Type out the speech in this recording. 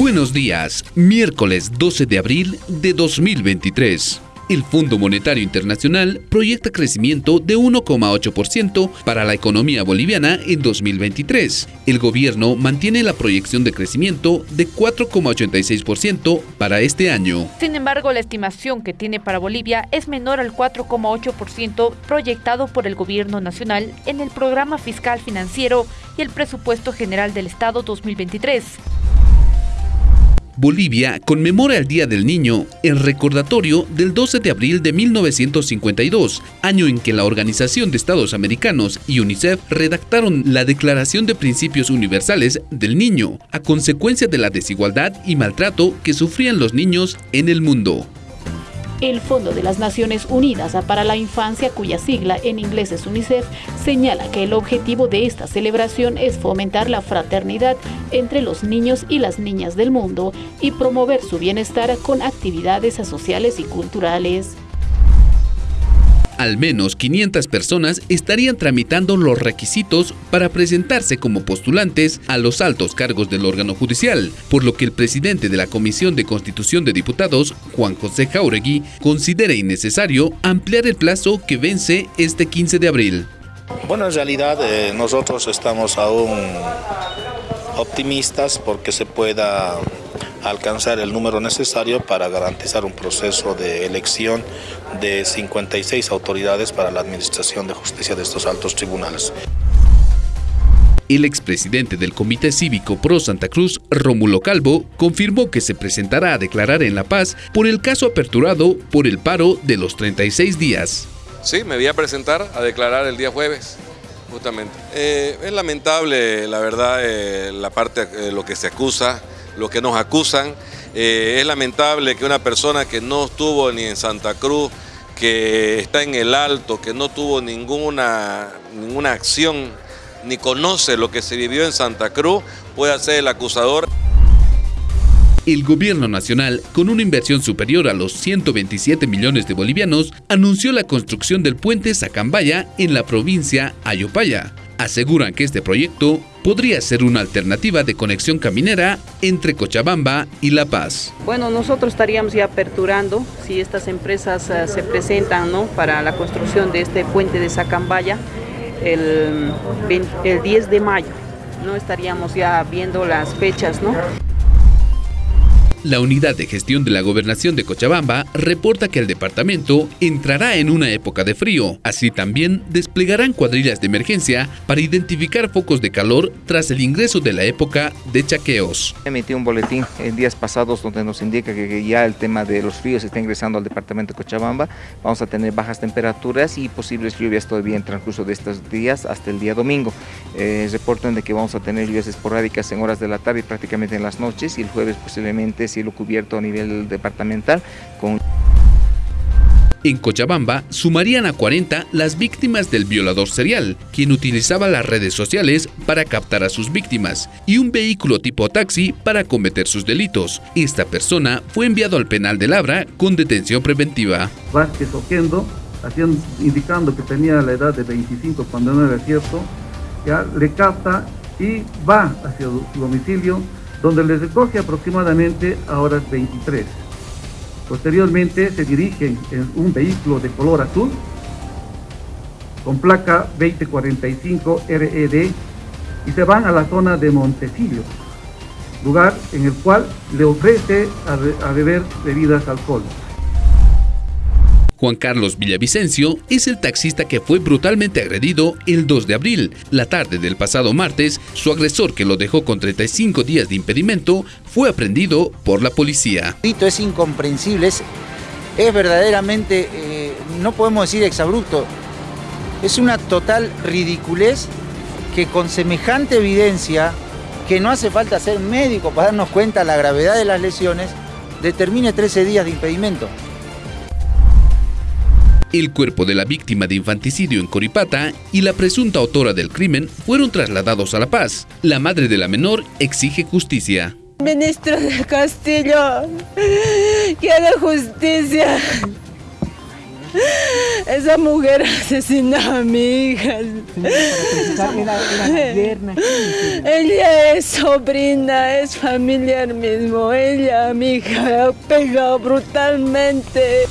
Buenos días, miércoles 12 de abril de 2023. El Fondo Monetario Internacional proyecta crecimiento de 1,8% para la economía boliviana en 2023. El gobierno mantiene la proyección de crecimiento de 4,86% para este año. Sin embargo, la estimación que tiene para Bolivia es menor al 4,8% proyectado por el gobierno nacional en el programa fiscal financiero y el presupuesto general del Estado 2023. Bolivia conmemora el Día del Niño en recordatorio del 12 de abril de 1952, año en que la Organización de Estados Americanos y UNICEF redactaron la Declaración de Principios Universales del Niño, a consecuencia de la desigualdad y maltrato que sufrían los niños en el mundo. El Fondo de las Naciones Unidas para la Infancia, cuya sigla en inglés es UNICEF, señala que el objetivo de esta celebración es fomentar la fraternidad entre los niños y las niñas del mundo y promover su bienestar con actividades sociales y culturales. Al menos 500 personas estarían tramitando los requisitos para presentarse como postulantes a los altos cargos del órgano judicial, por lo que el presidente de la Comisión de Constitución de Diputados, Juan José Jauregui, considera innecesario ampliar el plazo que vence este 15 de abril. Bueno, en realidad eh, nosotros estamos aún optimistas porque se pueda alcanzar el número necesario para garantizar un proceso de elección de 56 autoridades para la administración de justicia de estos altos tribunales. El expresidente del Comité Cívico Pro Santa Cruz, Rómulo Calvo, confirmó que se presentará a declarar en La Paz por el caso aperturado por el paro de los 36 días. Sí, me voy a presentar a declarar el día jueves, justamente. Eh, es lamentable, la verdad, eh, la parte, eh, lo que se acusa, lo que nos acusan. es lamentable que una persona que no estuvo ni en Santa Cruz, que está en el alto, que no tuvo ninguna, ninguna acción, ni conoce lo que se vivió en Santa Cruz, pueda ser el acusador. El gobierno nacional, con una inversión superior a los 127 millones de bolivianos, anunció la construcción del puente Sacambaya en la provincia Ayopaya. Aseguran que este proyecto podría ser una alternativa de conexión caminera entre Cochabamba y La Paz. Bueno, nosotros estaríamos ya aperturando, si estas empresas uh, se presentan ¿no? para la construcción de este puente de Sacambaya, el, el 10 de mayo. No estaríamos ya viendo las fechas, ¿no? La unidad de gestión de la gobernación de Cochabamba reporta que el departamento entrará en una época de frío. Así también desplegarán cuadrillas de emergencia para identificar focos de calor tras el ingreso de la época de chaqueos. Emití un boletín en días pasados donde nos indica que ya el tema de los fríos está ingresando al departamento de Cochabamba. Vamos a tener bajas temperaturas y posibles lluvias todavía en transcurso de estos días hasta el día domingo. Eh, reportan de que vamos a tener lluvias esporádicas en horas de la tarde y prácticamente en las noches y el jueves posiblemente cielo cubierto a nivel departamental con en Cochabamba sumarían a 40 las víctimas del violador serial, quien utilizaba las redes sociales para captar a sus víctimas, y un vehículo tipo taxi para cometer sus delitos. Esta persona fue enviado al penal de Labra con detención preventiva. Vázquez Oquendo, indicando que tenía la edad de 25 cuando no era cierto, ya le capta y va hacia su domicilio donde les recoge aproximadamente a horas 23. Posteriormente se dirigen en un vehículo de color azul con placa 2045 RED y se van a la zona de Montecillo, lugar en el cual le ofrece a, beber bebidas alcohólicas. Juan Carlos Villavicencio es el taxista que fue brutalmente agredido el 2 de abril. La tarde del pasado martes, su agresor que lo dejó con 35 días de impedimento fue aprendido por la policía. Es incomprensible, es, verdaderamente, eh, no podemos decir exabrupto, es una total ridiculez que con semejante evidencia, que no hace falta ser médico para darnos cuenta de la gravedad de las lesiones, determine 13 días de impedimento. El cuerpo de la víctima de infanticidio en Coripata y la presunta autora del crimen fueron trasladados a La Paz. La madre de la menor exige justicia. Ministro del Castillo, quiero justicia. Esa mujer asesinó a mi hija. Ella es sobrina, es familiar mismo. Ella, mi hija, ha pegado brutalmente.